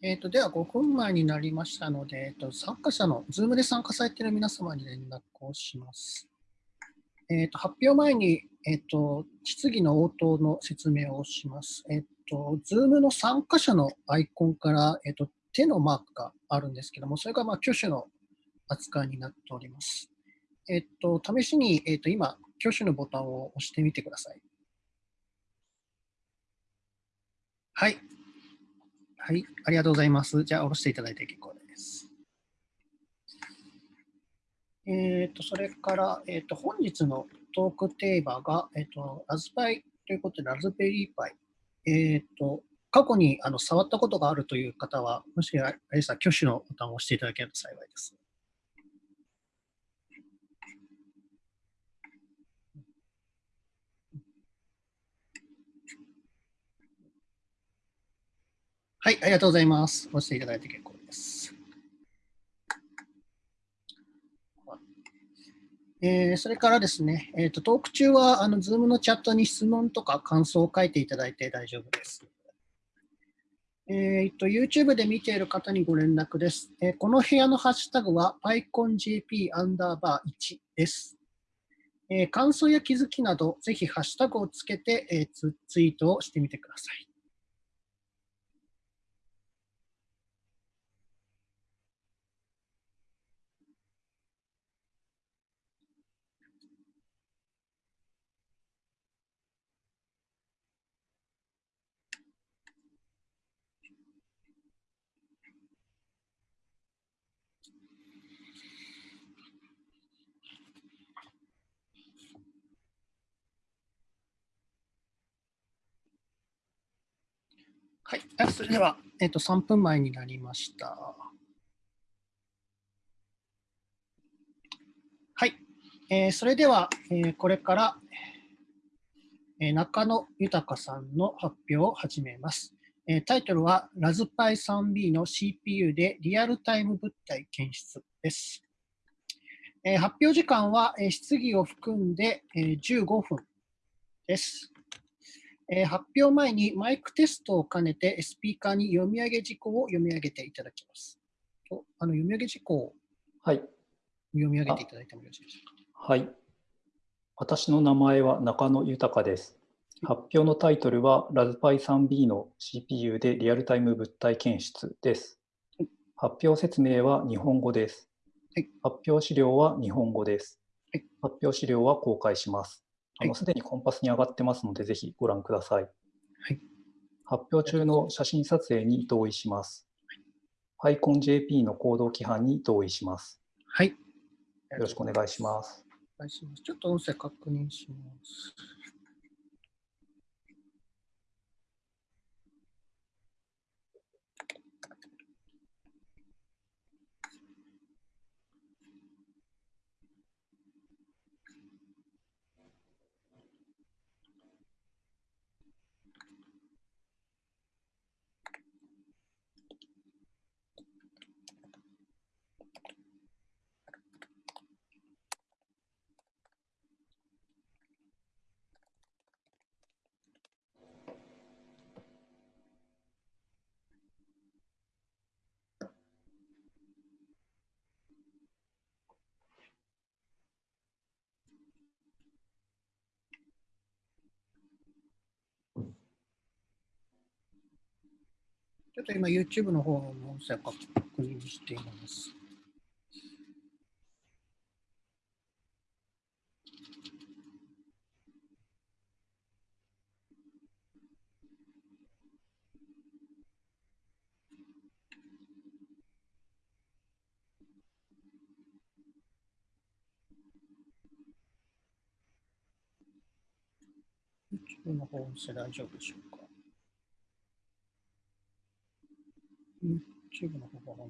えーと、では5分前になりましたので、えーと、参加者の、Zoom で参加されている皆様に連絡をします。えーと、発表前に、えー、と質疑の応答の説明をします。えー、と Zoom の参加者のアイコンから、えー、と手のマークがあるんですけども、それがまあ挙手の扱いになっております。えっ、と試しに、えー、と今、挙手のボタンを押してみてください。はい。はい、ありがとうございます。じゃあ、下ろしていただいて結構です。えっ、ー、と、それから、えっ、ー、と、本日のトークテーマが、えっ、ー、と、ラズパイということで、ラズベリーパイ。えっ、と、過去にあの触ったことがあるという方は、もしあれさ、挙手のボタンを押していただけると幸いです。はい、ありがとうございます。押していただいて結構です。えー、それからですね、えーと、トーク中はあの Zoom のチャットに質問とか感想を書いていただいて大丈夫です。えーと、YouTube で見ている方にご連絡です。えー、この部屋のハッシュタグは PyConJP アンダーバー1です。えー、感想や気づきなど、ぜひハッシュタグをつけて、えー、ツツイートをしてみてください。はい、それでは、えっと、3分前になりました。はい、えー、それでは、えー、これから、えー、中野豊さんの発表を始めます。えー、タイトルは、ラズパイ 3B の CPU でリアルタイム物体検出です。えー、発表時間は、えー、質疑を含んで、えー、15分です。えー、発表前にマイクテストを兼ねてスピーカーに読み上げ事項を読み上げていただきます。とあの読み上げ事項を読み上げていただいてもよろしいでしょうか。はい。私の名前は中野豊です。発表のタイトルはラズパイ 3B の CPU でリアルタイム物体検出です。発表説明は日本語です。発表資料は日本語です。発表資料は公開します。あのすでにコンパスに上がってますので、ぜひご覧ください。はい、発表中の写真撮影に同意します。はい、PyConJP の行動規範に同意します。はい。よろしくお願いします。お願いします。ちょっと音声確認します。ちょっと今 YouTube の方の音声を確認しています。YouTube の方音声大丈夫でしょうか YouTube の方が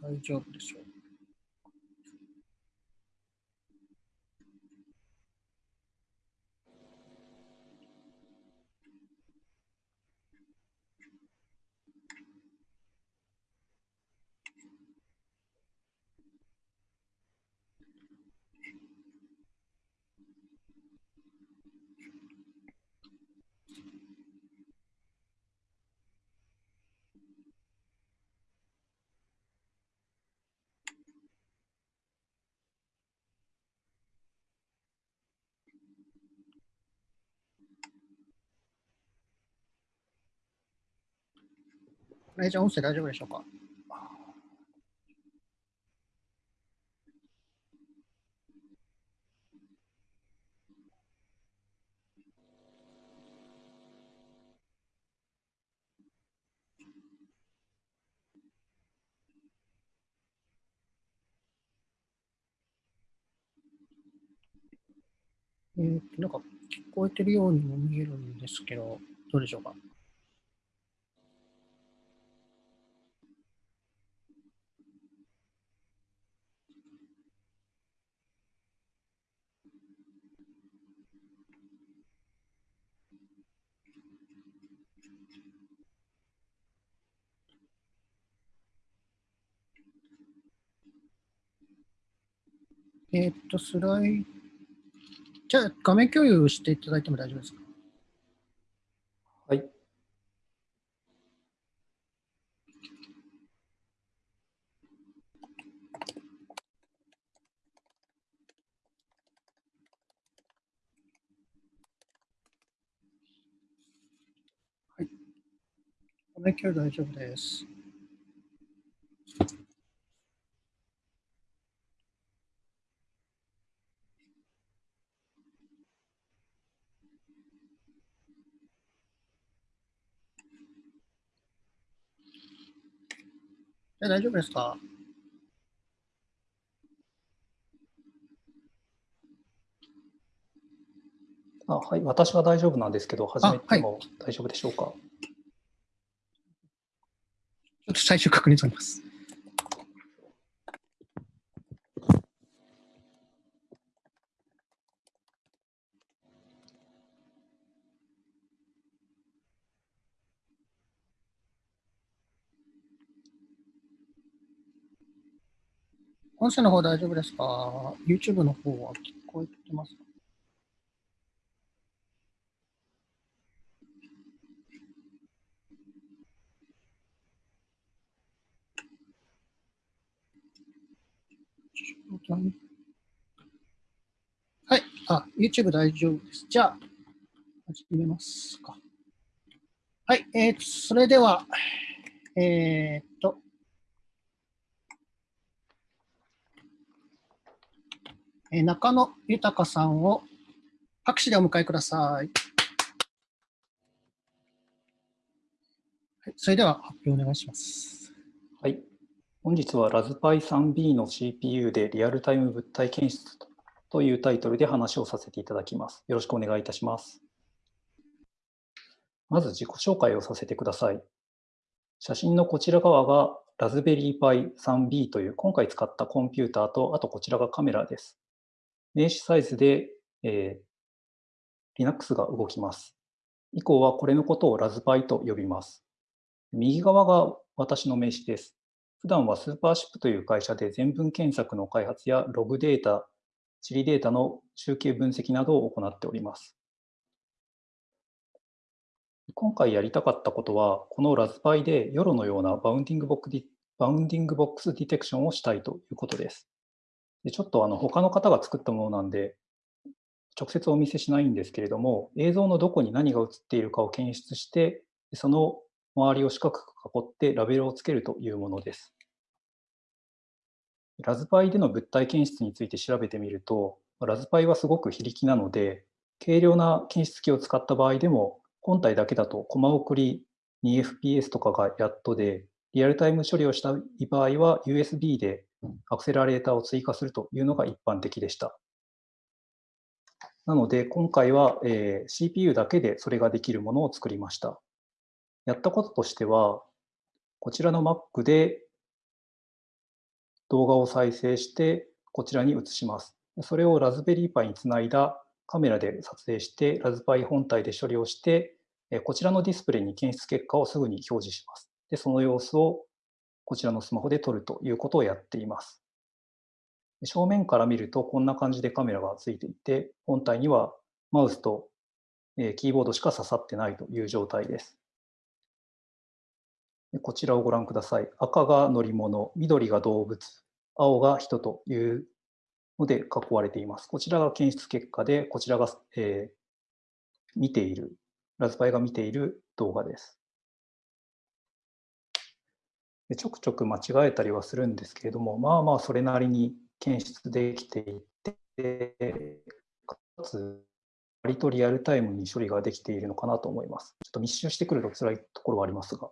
大丈夫でしょう。ライジャー音声大丈夫でしょうか？えー、なんか聞こえてるようにも見えるんですけど、どうでしょうか？えっ、と、スライじゃあ、画面共有していただいても大丈夫ですか？はい。画面共有大丈夫です。え大丈夫ですか？あはい、私は大丈夫なんですけど、始めはいても大丈夫でしょうか？ちょっと最終確認取ります。音声の方大丈夫ですか ?YouTube の方は聞こえてますか？はい。あ、YouTube 大丈夫です。じゃあ、始めますか。はい。えー、それでは、えー、っと、え中野豊さんを拍手でお迎えください。はい、それでは発表お願いします。はい。本日はラズパイ 3B の CPU でリアルタイム物体検出というタイトルで話をさせていただきます。よろしくお願いいたします。まず自己紹介をさせてください。写真のこちら側がラズベリーパイ 3B という今回使ったコンピューターと、あとこちらがカメラです。名刺サイズで、えー Linux が動きます。以降はこれのことをラズパイと呼びます。右側が私の名刺です。普段はスーパーシップという会社で全文検索の開発やログデータ、地理データの集計分析などを行っております。今回やりたかったことは、このラズパイで YOLO のようなバウンディングボックスディテクションをしたいということです。でちょっとあの他の方が作ったものなんで、直接お見せしないんですけれども、映像のどこに何が映っているかを検出して、その周りを四角く囲ってラベルをつけるというものです。ラズパイでの物体検出について調べてみると、ラズパイはすごく非力なので、軽量な検出機を使った場合でも、本体だけだとコマ送り 2fps とかがやっとで、リアルタイム処理をしたい場合は USB でアクセラレーターを追加するというのが一般的でした。なので、今回は、えー CPU だけでそれができるものを作りました。やったこととしては、こちらの Mac で動画を再生して、こちらに移します。それをラズベリーパイにつないだカメラで撮影して、ラズパイ本体で処理をして、こちらのディスプレイに検出結果をすぐに表示します。で、その様子をこちらのスマホで撮るということをやっています。正面から見るとこんな感じでカメラがついていて、本体にはマウスとキーボードしか刺さってないという状態です。こちらをご覧ください。赤が乗り物、緑が動物、青が人というので囲われています。こちらが検出結果で、こちらが、えー見ている、ラズパイが見ている動画です。でちょくちょく間違えたりはするんですけれども、まあまあそれなりに検出できていて、かつ割とリアルタイムに処理ができているのかなと思います。ちょっと密集してくると辛いところはありますが。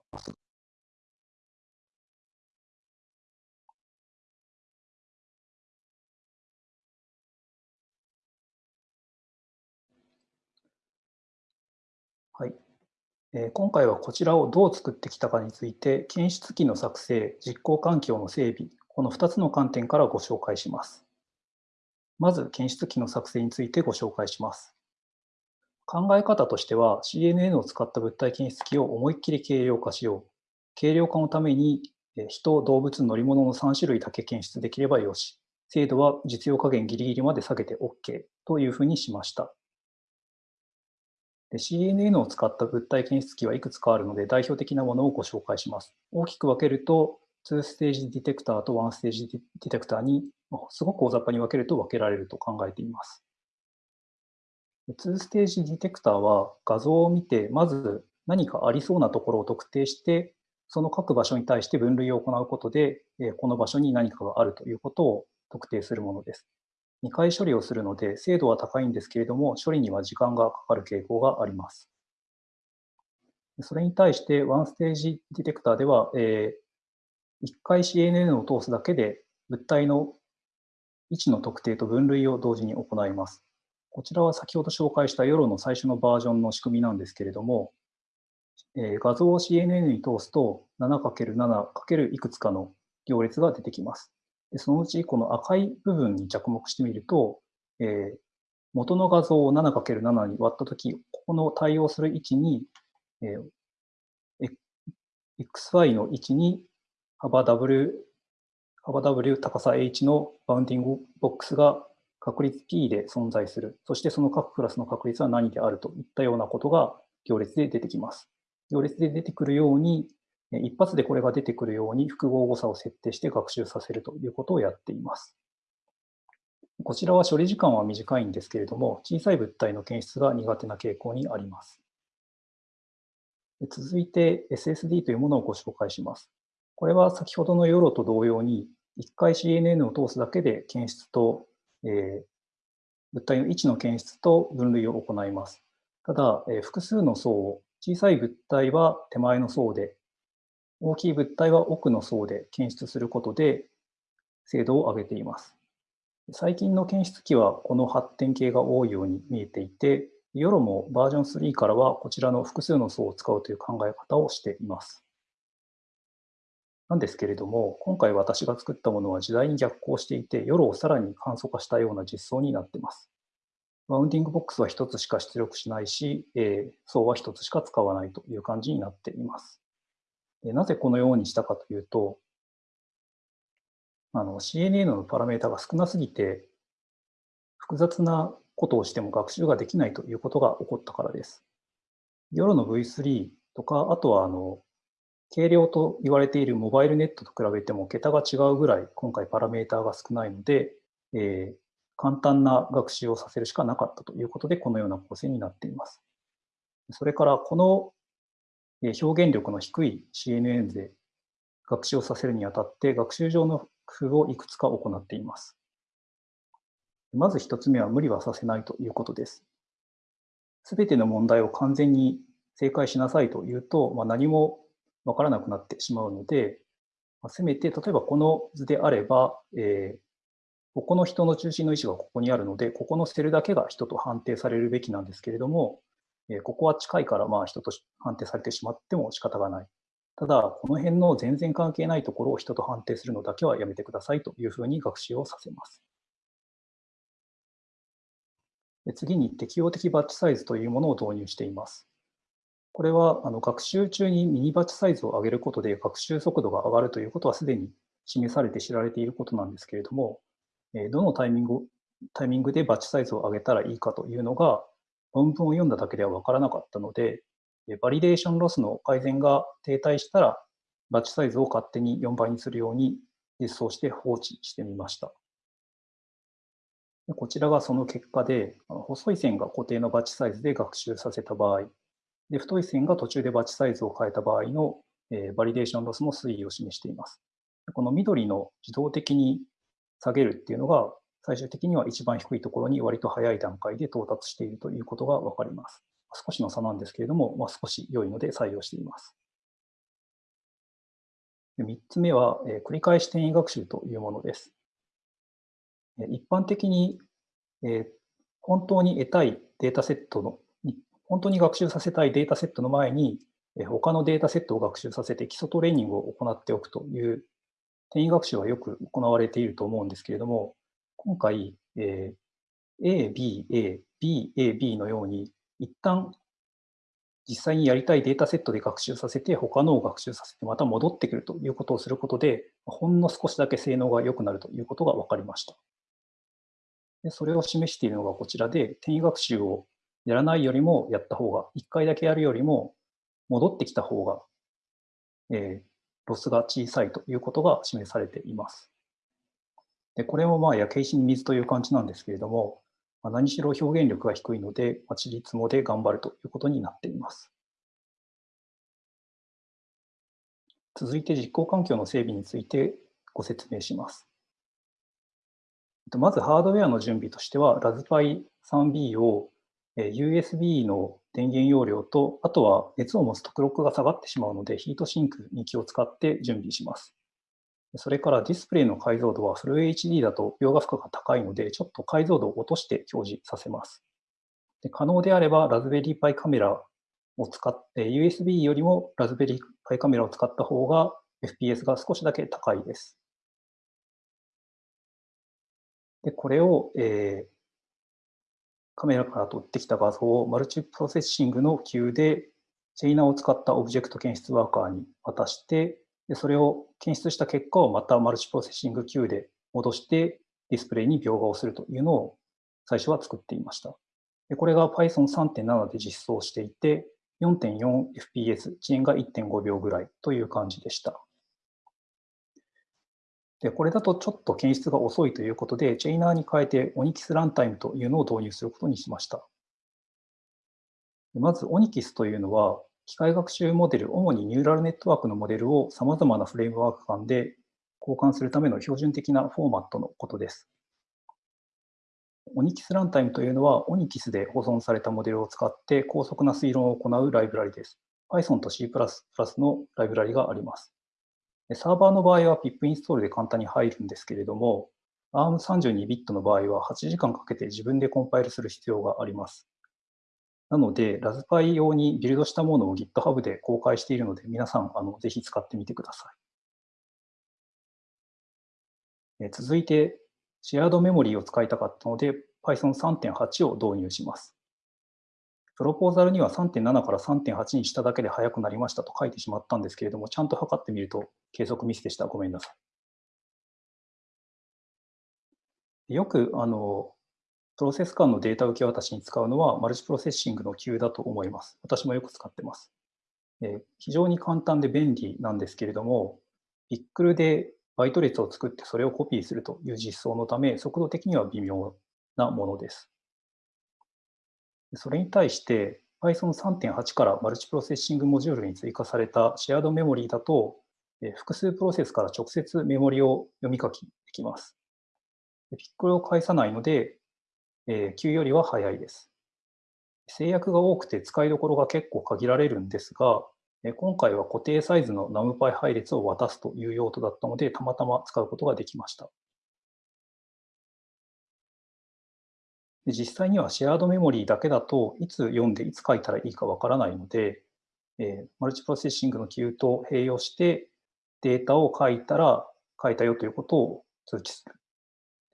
今回はこちらをどう作ってきたかについて、検出機の作成、実行環境の整備、この2つの観点からご紹介します。まず、検出機の作成についてご紹介します。考え方としては、CNN を使った物体検出機を思いっきり軽量化しよう。軽量化のために、人、動物、乗り物の3種類だけ検出できればよし。精度は実用加減ギリギリまで下げて OK というふうにしました。で CNN を使った物体検出機はいくつかあるので、代表的なものをご紹介します。大きく分けると、2ステージディテクターと1ステージディテクターにすごく大雑把に分けると分けられると考えています。2ステージディテクターは画像を見て、まず何かありそうなところを特定して、その各場所に対して分類を行うことで、この場所に何かがあるということを特定するものです。2回処理をするので、精度は高いんですけれども、処理には時間がかかる傾向があります。それに対して、ワンステージディテクターでは、えー、1回 CNN を通すだけで、物体の位置の特定と分類を同時に行います。こちらは先ほど紹介したヨロの最初のバージョンの仕組みなんですけれども、えー、画像を CNN に通すと 7×7× いくつかの行列が出てきます。でそのうちこの赤い部分に着目してみると、えー、元の画像を 7×7 に割ったとき、ここの対応する位置に、えー、xy の位置に幅 W、幅 W 高さ h のバウンディングボックスが確率 p で存在する。そしてその各クラスの確率は何であるといったようなことが行列で出てきます。行列で出てくるように、一発でこれが出てくるように複合誤差を設定して学習させるということをやっています。こちらは処理時間は短いんですけれども、小さい物体の検出が苦手な傾向にあります。続いて SSD というものをご紹介します。これは先ほどのヨロと同様に、1回 CNN を通すだけで検出と、えー、物体の位置の検出と分類を行います。ただ、えー、複数の層を、小さい物体は手前の層で、大きい物体は奥の層で検出することで精度を上げています。最近の検出機はこの発展系が多いように見えていて、ヨロもバージョン3からはこちらの複数の層を使うという考え方をしています。なんですけれども、今回私が作ったものは時代に逆行していて、ヨロをさらに簡素化したような実装になっています。バウンディングボックスは1つしか出力しないし、えー、層は1つしか使わないという感じになっています。なぜこのようにしたかというと、あの CNN のパラメータが少なすぎて、複雑なことをしても学習ができないということが起こったからです。 YOLO の V3 とか、あとはあの軽量と言われている MobileNet と比べても桁が違うぐらい今回パラメータが少ないので、えー、簡単な学習をさせるしかなかったということで、このような構成になっています。それからこの表現力の低い CNN で学習をさせるにあたって学習上の工夫をいくつか行っています。まず一つ目は無理はさせないということです。すべての問題を完全に正解しなさいというと、まあ、何もわからなくなってしまうので、まあ、せめて例えばこの図であれば、えー、ここの人の中心の位置がここにあるので、ここのセルだけが人と判定されるべきなんですけれども、えここは近いからまあ人と判定されてしまっても仕方がない。ただ、この辺の全然関係ないところを人と判定するのだけはやめてくださいというふうに学習をさせます。次に適応的バッチサイズというものを導入しています。これはあの学習中にミニバッチサイズを上げることで学習速度が上がるということはすでに示されて知られていることなんですけれども、どのタイミングタイミングでバッチサイズを上げたらいいかというのが論文を読んだだけでは分からなかったので、バリデーションロスの改善が停滞したら、バッチサイズを勝手に4倍にするように実装して放置してみました。こちらがその結果で、細い線が固定のバッチサイズで学習させた場合、で太い線が途中でバッチサイズを変えた場合のえ、バリデーションロスの推移を示しています。この緑の自動的に下げるっていうのが、最終的には一番低いところに割と早い段階で到達しているということがわかります。少しの差なんですけれども、まあ、少し良いので採用しています。3つ目は、え、繰り返し転移学習というものです。一般的に、え、本当に得たいデータセットの、本当に学習させたいデータセットの前に、え、他のデータセットを学習させて基礎トレーニングを行っておくという転移学習はよく行われていると思うんですけれども、今回、えー、A、B、A、B、A、B のように、一旦実際にやりたいデータセットで学習させて、他のを学習させて、また戻ってくるということをすることで、ほんの少しだけ性能が良くなるということが分かりました。でそれを示しているのがこちらで、転移学習をやらないよりもやった方が、1回だけやるよりも戻ってきた方が、えー、ロスが小さいということが示されています。でこれもまあ焼け石に水という感じなんですけれども、まあ、何しろ表現力が低いので、まあ、ちりつもで頑張るということになっています。続いて実行環境の整備についてご説明します。まずハードウェアの準備としては、ラズパイ 3B を USB の電源容量と、あとは熱を持つ特録が下がってしまうので、ヒートシンクに気を使って準備します。それからディスプレイの解像度はフル HD だと描画負荷が高いので、ちょっと解像度を落として表示させます。で可能であれば、ラズベリーパイカメラを使って、USB よりもラズベリーパイカメラを使った方が FPS が少しだけ高いです。で、これを、えー、カメラから撮ってきた画像をマルチプロセッシングの Q で Chainer を使ったオブジェクト検出ワーカーに渡して、でそれを検出した結果をまたマルチプロセッシング Q で戻してディスプレイに描画をするというのを最初は作っていました。でこれが Python 3.7で実装していて 4.4fps、遅延が1.5秒ぐらいという感じでした。でこれだとちょっと検出が遅いということで、チェイナーに変えて Onyx ランタイムというのを導入することにしました。まず Onyx というのは、機械学習モデル、主にニューラルネットワークのモデルを様々なフレームワーク間で交換するための標準的なフォーマットのことです。Onyx ランタイムというのは Onyx で保存されたモデルを使って高速な推論を行うライブラリです。Python と C++ のライブラリがあります。サーバーの場合は pip インストールで簡単に入るんですけれども、ARM32 ビットの場合は8時間かけて自分でコンパイルする必要があります。なので、ラズパイ用にビルドしたものを GitHub で公開しているので、皆さん、あのぜひ使ってみてください。え続いて、シェアードメモリーを使いたかったので、Python 3.8を導入します。プロポーザルには3.7から3.8にしただけで速くなりましたと書いてしまったんですけれども、ちゃんと測ってみると計測ミスでした。ごめんなさい。よくあのプロセス間のデータ受け渡しに使うのはマルチプロセッシングの Q だと思います。私もよく使ってます。え、非常に簡単で便利なんですけれども、ビックルでバイト列を作ってそれをコピーするという実装のため、速度的には微妙なものです。それに対して Python 3.8からマルチプロセッシングモジュールに追加されたシェアードメモリーだと、複数プロセスから直接メモリを読み書きできます。ピックルを返さないので、えー、Q よりは早いです。制約が多くて使いどころが結構限られるんですが、今回は固定サイズの NumPy 配列を渡すという用途だったので、たまたま使うことができました。実際にはシェアードメモリーだけだといつ読んでいつ書いたらいいかわからないので、えー、マルチプロセッシングの Q と併用してデータを書いたら書いたよということを通知する。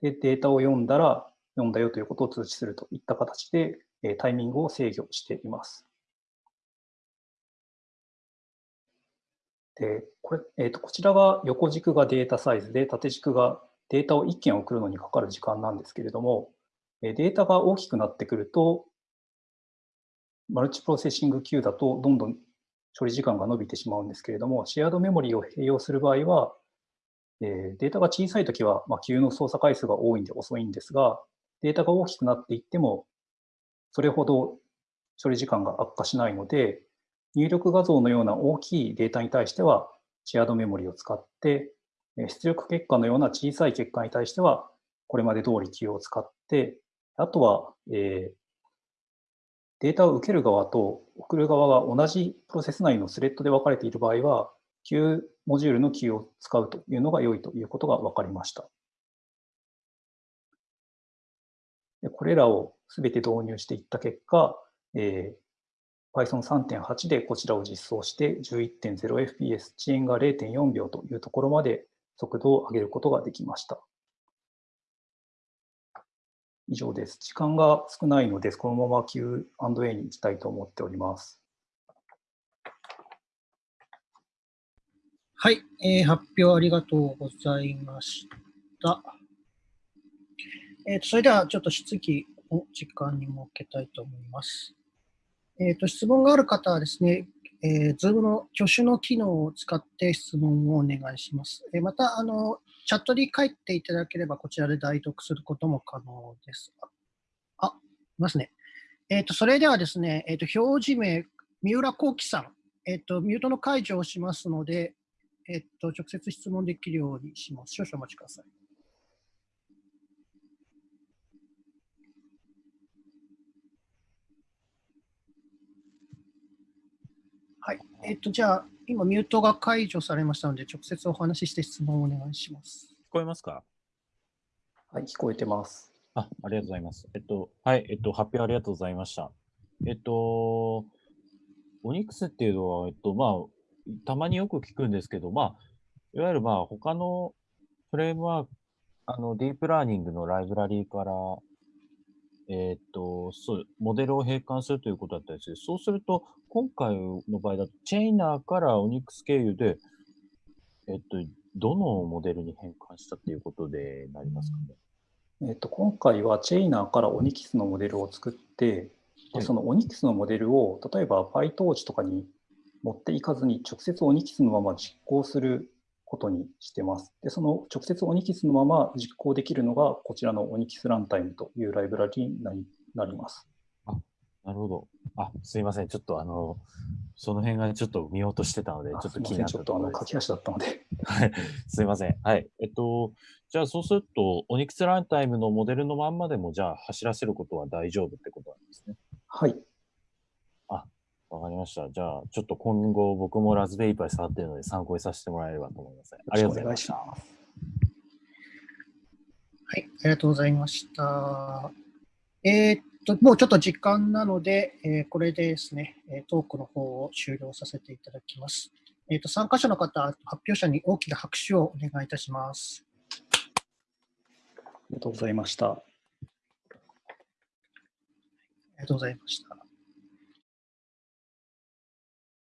で、データを読んだら読んだよということを通知するといった形で、えタイミングを制御しています。で、これ、えーと、こちらが横軸がデータサイズで、縦軸がデータを1件送るのにかかる時間なんですけれども、データが大きくなってくると、マルチプロセッシング Q だとどんどん処理時間が伸びてしまうんですけれども、シェアードメモリーを併用する場合は、えデータが小さいときは、まあ、Q の操作回数が多いんで遅いんですが、データが大きくなっていっても、それほど処理時間が悪化しないので、入力画像のような大きいデータに対しては、シェアードメモリを使って、出力結果のような小さい結果に対しては、これまで通り Q を使って、あとは、えー、データを受ける側と送る側が同じプロセス内のスレッドで分かれている場合は、Q モジュールの Q を使うというのが良いということが分かりました。これらをすべて導入していった結果、えー、Python 3.8でこちらを実装して 11.0fps、遅延が0.4秒というところまで速度を上げることができました。以上です。時間が少ないので、このまま Q&A に行きたいと思っております。はい、えー、発表ありがとうございました。えーと、それではちょっと質疑を時間に設けたいと思います。えーと、質問がある方はですね、えー、Zoom の挙手の機能を使って質問をお願いします。え、また、あの、チャットに書いていただければ、こちらで代読することも可能です。あ、いますね。えっ、と、それではですね、えっ、ー、と、表示名、三浦幸喜さん、えっ、ー、と、ミュートの解除をしますので、えっ、と、直接質問できるようにします。少々お待ちください。はい。えっ、と、じゃあ、今、ミュートが解除されましたので、直接お話しして質問をお願いします。聞こえますか？はい、聞こえてます。あ、ありがとうございます。えっと、はい、えっと、発表ありがとうございました。えっと、オニックスっていうのは、えっと、まあ、たまによく聞くんですけど、まあ、いわゆるまあ、他のフレームワーク、あの、ディープラーニングのライブラリーから、えっと、そう、モデルを変換するということだったんですけど、そうすると、今回の場合だと、チェイナーからオニックス経由で、えっと、どのモデルに変換したっていうことでなりますかね？えっと、今回はチェイナーからオニキスのモデルを作って、でそのオニキスのモデルを例えば PyTorch とかに持っていかずに直接オニキスのまま実行することにしてます。で、その直接オニキスのまま実行できるのがこちらのオニキスランタイムというライブラリになります。なるほど。あ、すいません。ちょっとあの、その辺がちょっと見ようとしてたので、ちょっと気になったちょっとあの、書き足だったので。はい。すいません。はい。えっと、じゃあそうすると、オニクスランタイムのモデルのまんまでも、じゃあ走らせることは大丈夫ってことなんですね。はい。あ、わかりました。じゃあ、ちょっと今後僕もラズベイパイ触ってるので参考にさせてもらえればと思います。ありがとうございました。はい、ありがとうございました。えー、と、もうちょっと時間なので、えー、これでですね、トークの方を終了させていただきます。えっ、ー、と、参加者の方、発表者に大きな拍手をお願いいたします。ありがとうございました。ありがとうございました。